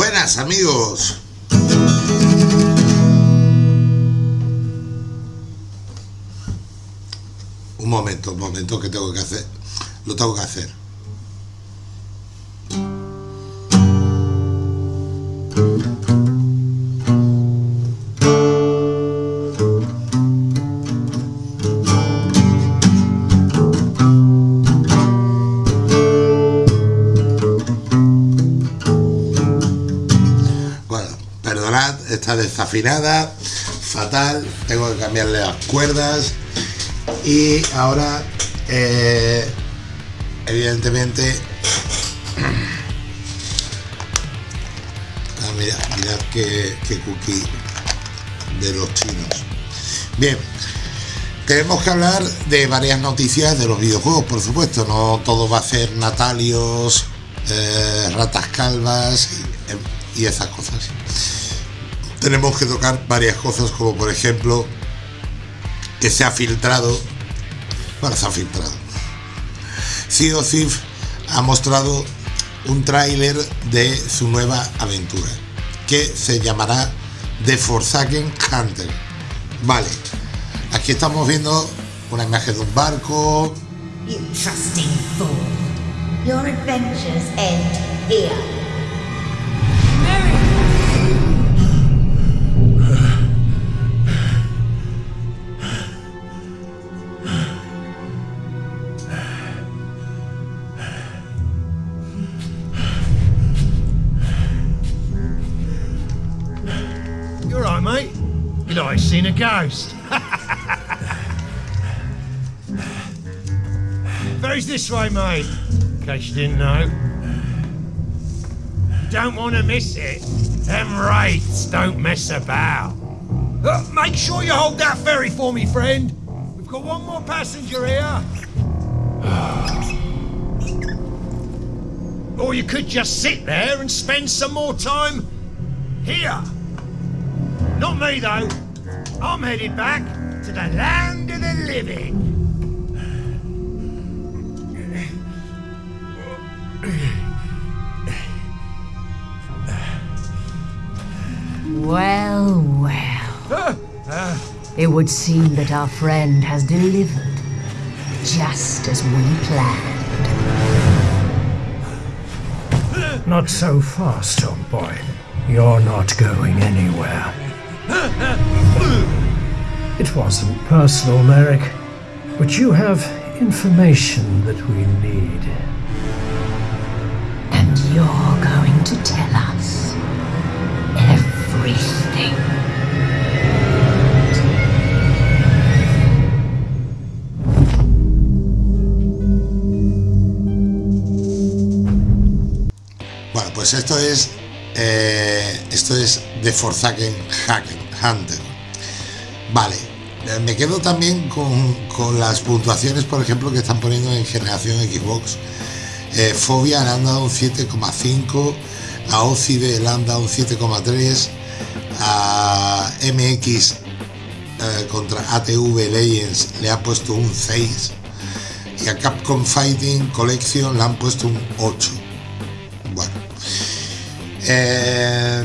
Buenas amigos. Un momento, un momento que tengo que hacer. Lo tengo que hacer. Desafinada, fatal, tengo que cambiarle las cuerdas y ahora, eh, evidentemente, mirad, mirad qué cookie de los chinos. Bien, tenemos que hablar de varias noticias de los videojuegos, por supuesto, no todo va a ser natalios, eh, ratas calvas y esas cosas. Tenemos que tocar varias cosas, como por ejemplo que se ha filtrado, bueno, se ha filtrado. Thieves ha mostrado un tráiler de su nueva aventura, que se llamará The Forsaken Hunter. Vale, aquí estamos viendo una imagen de un barco. Ghost. Ferry's this way, mate. In case you didn't know. Don't want to miss it. Them wraiths don't mess about. Uh, make sure you hold that ferry for me, friend. We've got one more passenger here. or you could just sit there and spend some more time here. Not me, though. I'm headed back to the land of the living. Well, well. It would seem that our friend has delivered, just as we planned. Not so fast, old boy. You're not going anywhere. It wasn't personal, Merrick, but you have information that we need. And you're going to tell us everything. Bueno, pues esto es eh, esto es The Forsaken Hacken Hunter. Vale, me quedo también con, con las puntuaciones, por ejemplo, que están poniendo en generación Xbox. Eh, Fobia le han dado un 7,5, a Ocide le han dado un 7,3, a MX eh, contra ATV Legends le ha puesto un 6 y a Capcom Fighting Collection le han puesto un 8. Bueno, eh,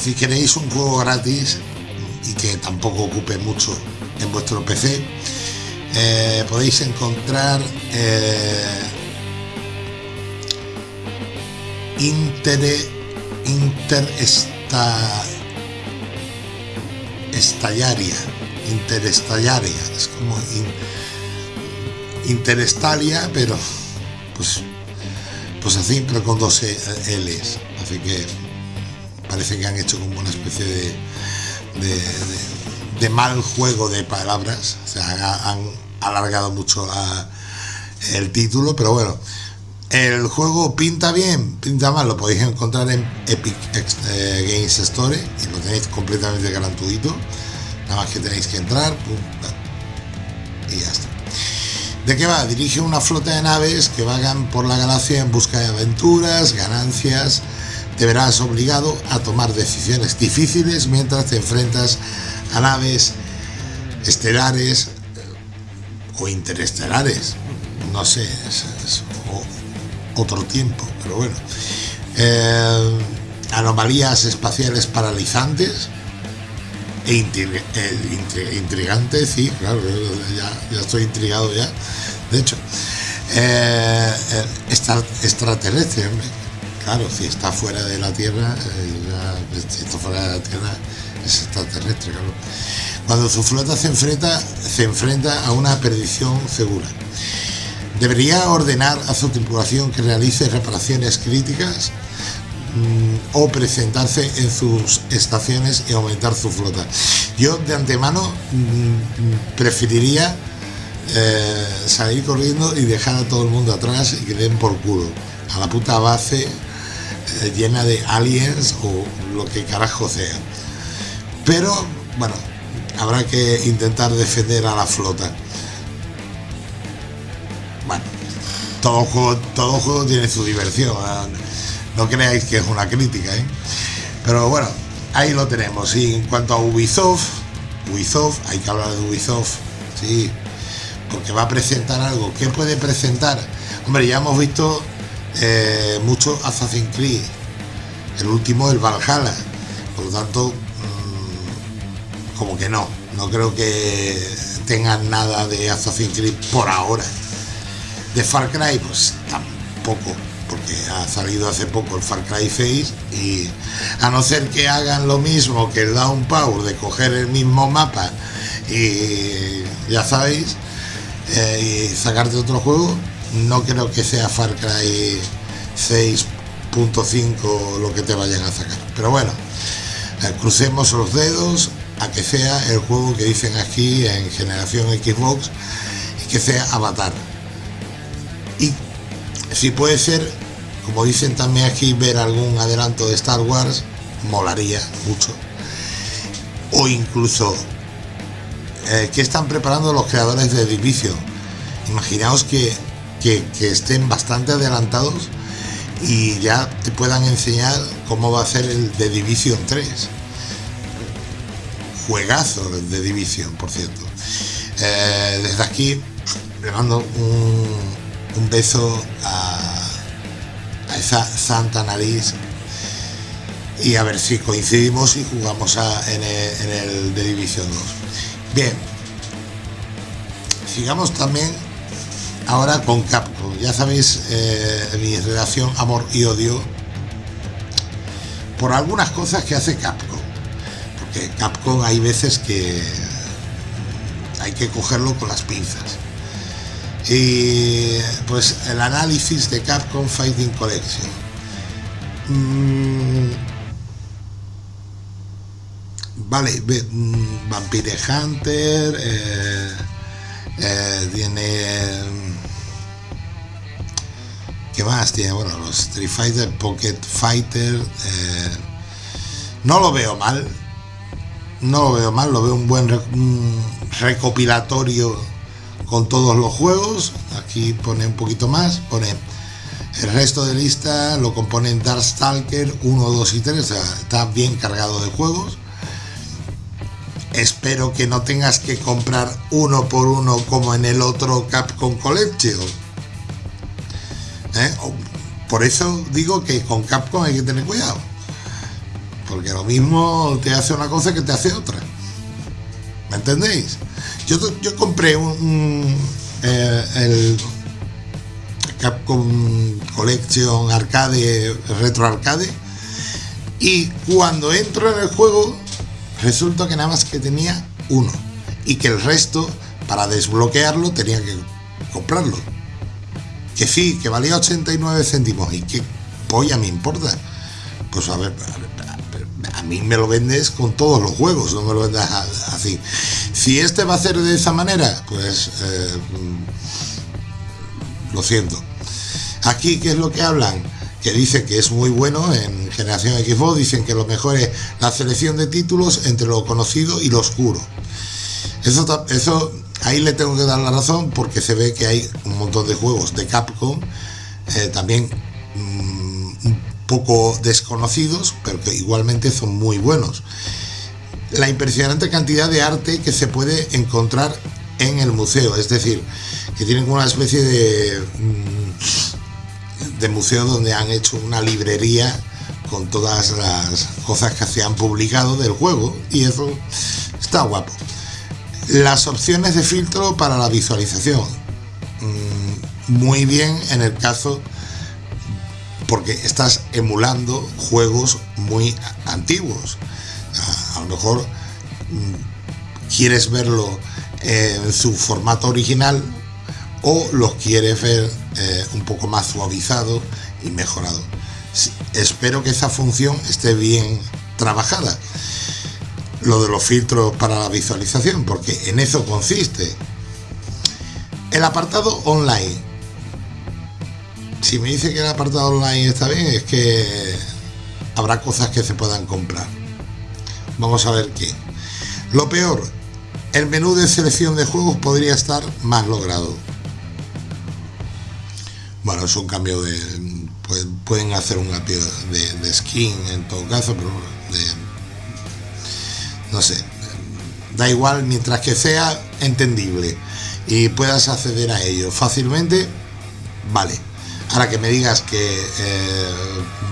si queréis un juego gratis y que tampoco ocupe mucho en vuestro PC, eh, podéis encontrar eh, Inter Inter esta estallaria interestallaria es como in- interestalia pero pues pues así pero con dos E- L's así que parece que han hecho como una especie de de, mal juego de palabras o sea ha- han alargado mucho el título pero bueno el juego pinta bien, pinta mal, lo podéis encontrar en Epic eh, Games Store y lo tenéis completamente gratuito. Nada más que tenéis que entrar y ya está. ¿De qué va? Dirige una flota de naves que vagan por la galaxia en busca de aventuras, ganancias. Te verás obligado a tomar decisiones difíciles mientras te enfrentas a naves estelares eh, o interestelares. No sé, es- otro tiempo, pero bueno. Eh, anomalías espaciales paralizantes e intri- intri- intrigantes, sí, claro, ya, ya estoy intrigado ya. De hecho, eh, eh, extra- extraterrestre. Claro, si está fuera de la Tierra, eh, si está fuera de la Tierra es extraterrestre, claro. Cuando su flota se enfrenta, se enfrenta a una perdición segura. Debería ordenar a su tripulación que realice reparaciones críticas mm, o presentarse en sus estaciones y aumentar su flota. Yo de antemano mm, preferiría eh, salir corriendo y dejar a todo el mundo atrás y que den por culo a la puta base llena de aliens o lo que carajo sea. Pero bueno, habrá que intentar defender a la flota. Bueno, todo juego, todo juego tiene su diversión. ¿eh? No creáis que es una crítica, ¿eh? Pero bueno, ahí lo tenemos. Y en cuanto a Ubisoft, Ubisoft, hay que hablar de Ubisoft, sí, porque va a presentar algo. ¿Qué puede presentar? Hombre, ya hemos visto eh, mucho Assassin's Creed. El último, el Valhalla. Por lo tanto, mm, como que no. No creo que tengan nada de Assassin's Creed por ahora. De Far Cry, pues tampoco, porque ha salido hace poco el Far Cry 6 y a no ser que hagan lo mismo que el Down Power de coger el mismo mapa y ya sabéis, eh, y sacarte otro juego, no creo que sea Far Cry 6.5 lo que te vayan a sacar. Pero bueno, eh, crucemos los dedos a que sea el juego que dicen aquí en generación Xbox y que sea Avatar. Y si puede ser, como dicen también aquí, ver algún adelanto de Star Wars, molaría mucho. O incluso, eh, ¿qué están preparando los creadores de Division? Imaginaos que, que, estén bastante adelantados y ya te puedan enseñar cómo va a ser el de Division 3. Juegazo de Division, por cierto. Eh, desde aquí le mando un, un beso a, a esa santa nariz y a ver si coincidimos y jugamos en, el, en de División 2. Bien, sigamos también ahora con Capcom. Ya sabéis eh, mi relación amor y odio por algunas cosas que hace Capcom. Porque Capcom hay veces que hay que cogerlo con las pinzas. Y pues el análisis de Capcom Fighting Collection. Mm, vale, mm, Vampire Hunter, eh, eh, tiene... mm, ¿Qué más? Tiene, bueno, los Street Fighter, Pocket Fighter. eh, no lo veo mal. No lo veo mal, lo veo un buen recopilatorio con todos los juegos. Aquí pone un poquito más, pone el resto de lista lo componen Darkstalker 1, 2 y 3, o sea, está bien cargado de juegos. Espero que no tengas que comprar uno por uno como en el otro Capcom Collection. ¿Eh? Por eso digo que con Capcom hay que tener cuidado. Porque lo mismo te hace una cosa que te hace otra. ¿Me entendéis? Yo, yo compré un, un, eh, el Capcom Collection Arcade, Retro Arcade, y cuando entro en el juego, resulta que nada más que tenía uno, y que el resto, para desbloquearlo, tenía que comprarlo. Que sí, que valía 89 céntimos, y qué polla me importa. Pues a ver, a mí me lo vendes con todos los juegos, no me lo vendas así. Si este va a ser de esa manera, pues eh, mm, lo siento. Aquí, ¿qué es lo que hablan? Que dicen que es muy bueno en generación Xbox, dicen que lo mejor es la selección de títulos entre lo conocido y lo oscuro. Eso, eso ahí le tengo que dar la razón porque se ve que hay un montón de juegos de Capcom eh, también mm, un poco desconocidos, pero que igualmente son muy buenos. La impresionante cantidad de arte que se puede encontrar en el museo, es decir, que tienen una especie de mm, de museo donde han hecho una librería con todas las cosas que se han publicado del juego y eso está guapo. Las opciones de filtro para la visualización. Mm, muy bien en el caso porque estás emulando juegos muy antiguos. A lo mejor mm, quieres verlo en su formato original o los quieres ver eh, un poco más suavizado y mejorado. Espero que esa función esté bien trabajada. Lo de los filtros para la visualización, porque en eso consiste. El apartado online. Si me dice que el apartado online está bien, es que habrá cosas que se puedan comprar. Vamos a ver qué. Lo peor, el menú de selección de juegos podría estar más logrado. Bueno, es un cambio de... Pueden hacer un cambio de, skin en todo caso, pero no sé. Da igual mientras que sea entendible y puedas acceder a ello fácilmente, vale. Ahora que me digas que eh,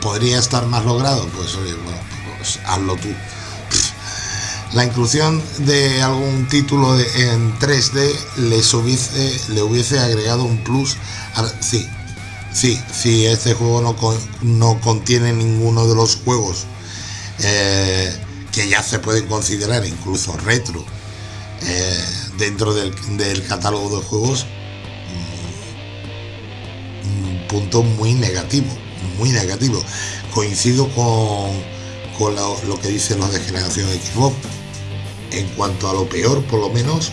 podría estar más logrado, pues oye, bueno, pues hazlo tú. La inclusión de algún título en 3D les hubiese, le hubiese agregado un plus. sí, Sí, sí, este juego no, no contiene ninguno de los juegos eh, que ya se pueden considerar incluso retro eh, dentro del, catálogo de juegos. Mm, un punto muy negativo, muy negativo. Coincido con, con lo, lo, que dicen los de generación Xbox en cuanto a lo peor, por lo menos,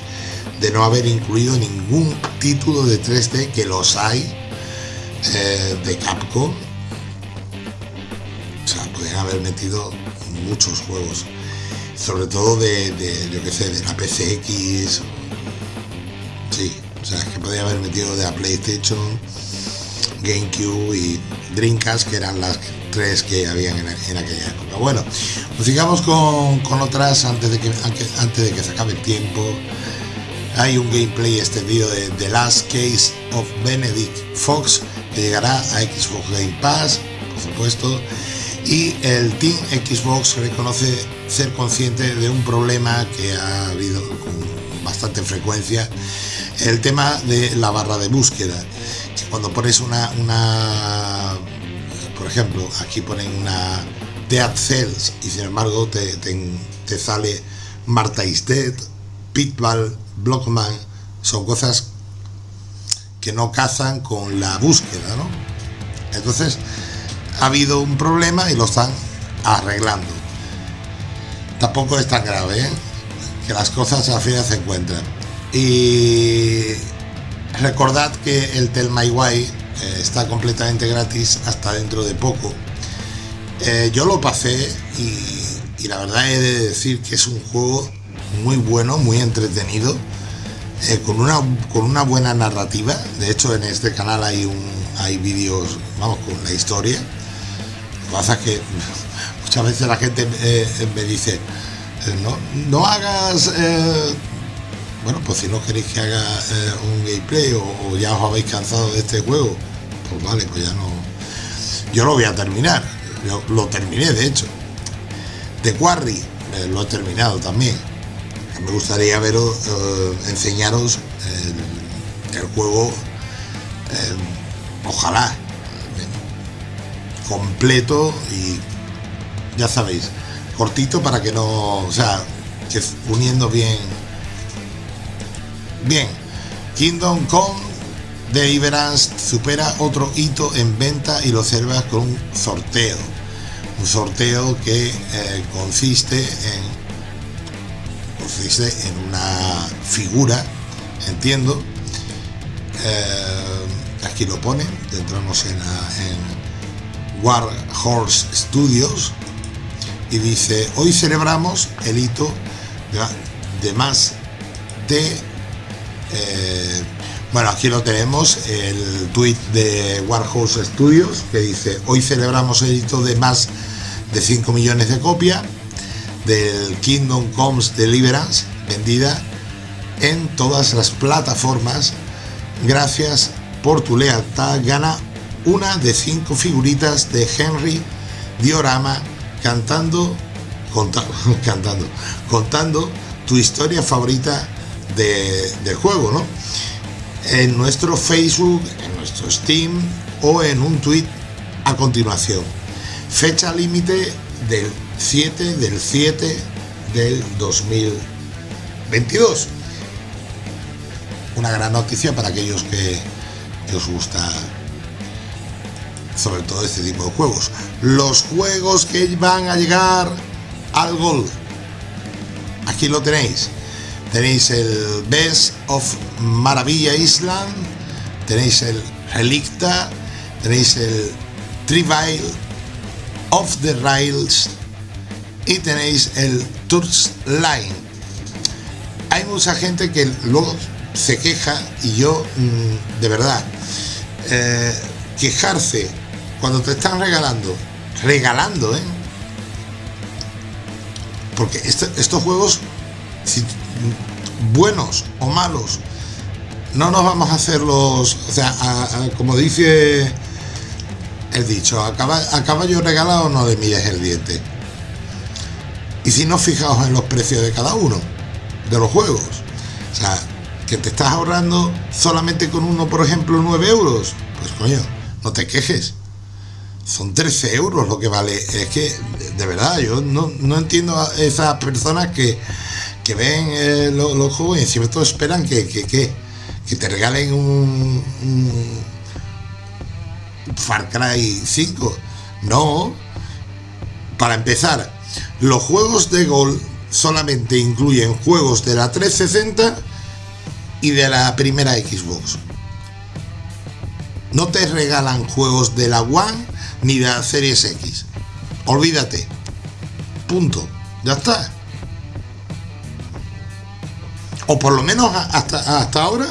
de no haber incluido ningún título de 3D que los hay eh, de Capcom. O sea, podrían haber metido muchos juegos. Sobre todo de, de yo que sé, de la PCX. Sí, o sea, que podría haber metido de la PlayStation, GameCube y Dreamcast, que eran las tres que habían en, aquella época. Bueno, pues sigamos con, con otras antes de, que, antes de que se acabe el tiempo. Hay un gameplay extendido de The Last Case of Benedict Fox que llegará a Xbox Game Pass, por supuesto, y el Team Xbox reconoce ser consciente de un problema que ha habido con bastante frecuencia, el tema de la barra de búsqueda, que cuando pones una, una por ejemplo, aquí ponen una Dead Cells y sin embargo te, te, sale Marta is Dead, Pitbull, Blockman, son cosas que no cazan con la búsqueda, ¿no? Entonces, ha habido un problema y lo están arreglando. Tampoco es tan grave, ¿eh? que las cosas al final se encuentran. Y recordad que el Tell My Way eh, está completamente gratis hasta dentro de poco. Eh, yo lo pasé y, y la verdad he de decir que es un juego muy bueno, muy entretenido eh, con, una, con una buena narrativa. De hecho, en este canal hay, un, hay vídeos, vamos, con la historia. Lo que pasa es que muchas veces la gente eh, me dice, eh, no, no hagas... bueno, pues si no queréis que haga un gameplay o, ya os habéis cansado de este juego, pues vale, pues ya no... Yo lo voy a terminar. Lo terminé, de hecho. The Quarry, lo he terminado también me gustaría veros, eh, enseñaros el, juego, eh, ojalá, completo y ya sabéis, cortito para que no, o sea, que uniendo bien, bien, Kingdom Come Deliverance supera otro hito en venta y lo observa con un sorteo. Un sorteo que eh, consiste en en una figura, entiendo. Eh, aquí lo pone, entramos en, en War Horse Studios y dice, hoy celebramos el hito de, más de... Eh, bueno, aquí lo tenemos, el tweet de Warhorse Studios que dice, hoy celebramos el hito de más de 5 millones de copias del Kingdom Comes Deliverance vendida en todas las plataformas. Gracias por tu lealtad. Gana una de cinco figuritas de Henry Diorama cantando, cantando, contando tu historia favorita del juego, ¿no? En nuestro Facebook, en nuestro Steam o en un tweet a continuación. Fecha límite del 7 del 7 del 2022. Una gran noticia para aquellos que, os gusta sobre todo este tipo de juegos. Los juegos que van a llegar al Gold. Aquí lo tenéis. Tenéis el Best of Maravilla Island, tenéis el Relicta, tenéis el Trivial of the Rails y tenéis el Tours Line. Hay mucha gente que luego se queja y yo, mm, de verdad, eh, quejarse cuando te están regalando, regalando, ¿eh? Porque estos juegos, buenos o malos, no nos vamos a hacerlos, o sea, como dice el dicho, a caballo, regalado no le mires el diente. Y si no, fijaos en los precios de cada uno de los juegos. O sea, que te estás ahorrando solamente con uno, por ejemplo, 9 euros. Pues coño, no te quejes son 13 euros lo que vale. Es que, de verdad, yo no, entiendo a esas personas que, ven eh, los, juegos y encima todos esperan que, que, te regalen un, Far Cry 5. No. Para empezar, los juegos de Gol solamente incluyen juegos de la 360 y de la primera Xbox. No te regalan juegos de la One ni de la Series X. Olvídate. Punto. Ya está. O por lo menos hasta, hasta ahora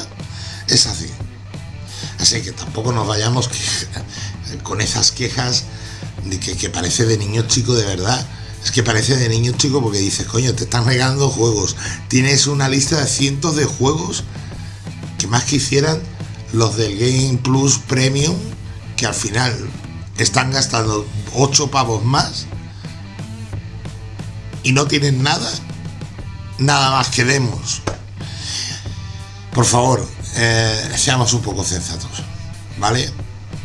es así. Así que tampoco nos vayamos con esas quejas de que, parece de niño chico de verdad. Es que parece de niño chico porque dices, coño, te están regalando juegos. Tienes una lista de cientos de juegos que más quisieran los del Game Plus Premium, que al final están gastando 8 pavos más y no tienen nada, nada más que demos. Por favor, eh, seamos un poco sensatos, ¿vale?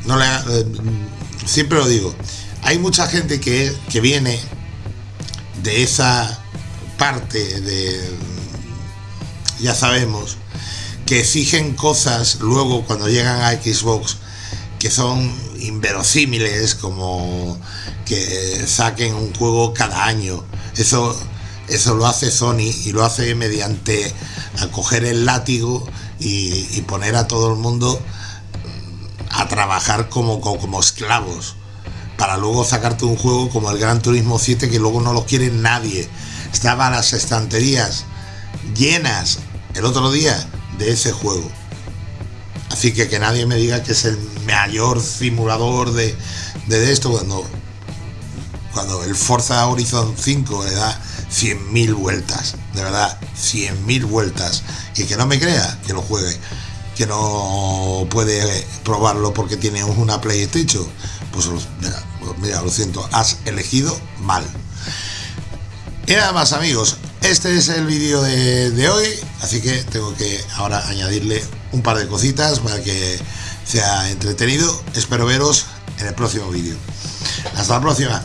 No le, eh, siempre lo digo, hay mucha gente que, que viene de esa parte de, ya sabemos, que exigen cosas luego cuando llegan a Xbox que son inverosímiles como que saquen un juego cada año. Eso, eso lo hace Sony y lo hace mediante acoger el látigo y, poner a todo el mundo a trabajar como, como, esclavos para luego sacarte un juego como el Gran Turismo 7 que luego no lo quiere nadie. Estaban las estanterías llenas el otro día de ese juego. Así que que nadie me diga que es el mayor simulador de, esto cuando, cuando el Forza Horizon 5 le da 100.000 vueltas, de verdad, 100.000 vueltas. Y que no me crea, que lo juegue, que no puede probarlo porque tiene una PlayStation. Mira, mira, lo siento, has elegido mal. Y nada más amigos, este es el vídeo de, de, hoy, así que tengo que ahora añadirle un par de cositas para que sea entretenido. Espero veros en el próximo vídeo. Hasta la próxima.